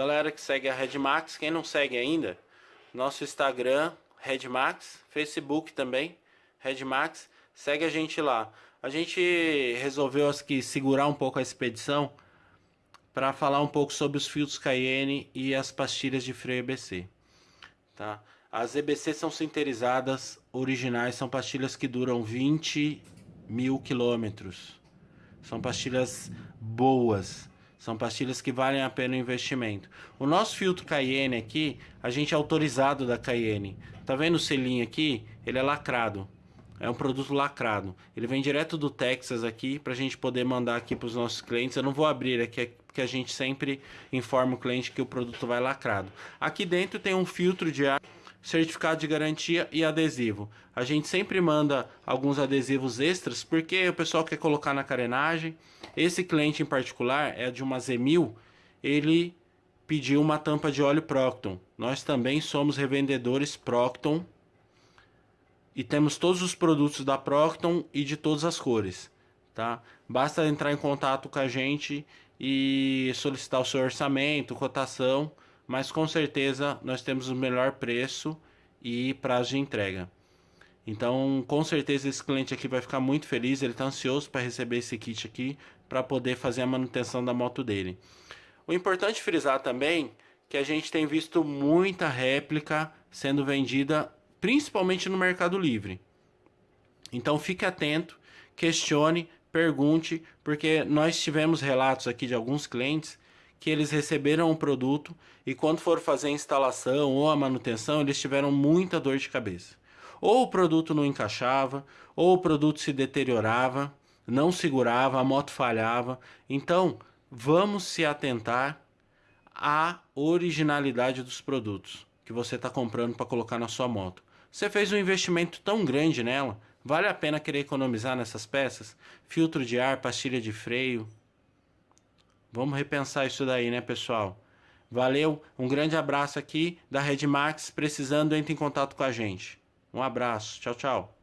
galera que segue a Redmax, quem não segue ainda, nosso Instagram, Redmax, Facebook também, Redmax, segue a gente lá. A gente resolveu aqui segurar um pouco a expedição para falar um pouco sobre os filtros Cayenne e as pastilhas de freio EBC. Tá? As EBC são sinterizadas originais, são pastilhas que duram 20 mil quilômetros. São pastilhas boas, são pastilhas que valem a pena o investimento. O nosso filtro Cayenne aqui, a gente é autorizado da Cayenne. Tá vendo o selinho aqui? Ele é lacrado. É um produto lacrado. Ele vem direto do Texas aqui para a gente poder mandar aqui para os nossos clientes. Eu não vou abrir aqui porque a gente sempre informa o cliente que o produto vai lacrado. Aqui dentro tem um filtro de ar, certificado de garantia e adesivo. A gente sempre manda alguns adesivos extras porque o pessoal quer colocar na carenagem. Esse cliente em particular é de uma Z1000. Ele pediu uma tampa de óleo Procton. Nós também somos revendedores Procton e temos todos os produtos da Procton e de todas as cores, tá? Basta entrar em contato com a gente e solicitar o seu orçamento, cotação, mas com certeza nós temos o melhor preço e prazo de entrega. Então, com certeza esse cliente aqui vai ficar muito feliz, ele está ansioso para receber esse kit aqui para poder fazer a manutenção da moto dele. O importante frisar também que a gente tem visto muita réplica sendo vendida principalmente no Mercado Livre. Então fique atento, questione, pergunte, porque nós tivemos relatos aqui de alguns clientes que eles receberam um produto e quando foram fazer a instalação ou a manutenção, eles tiveram muita dor de cabeça. Ou o produto não encaixava, ou o produto se deteriorava, não segurava, a moto falhava. Então, vamos se atentar à originalidade dos produtos que você está comprando para colocar na sua moto. Você fez um investimento tão grande nela, vale a pena querer economizar nessas peças? Filtro de ar, pastilha de freio. Vamos repensar isso daí, né, pessoal? Valeu, um grande abraço aqui da Redmax. Precisando, entre em contato com a gente. Um abraço, tchau, tchau.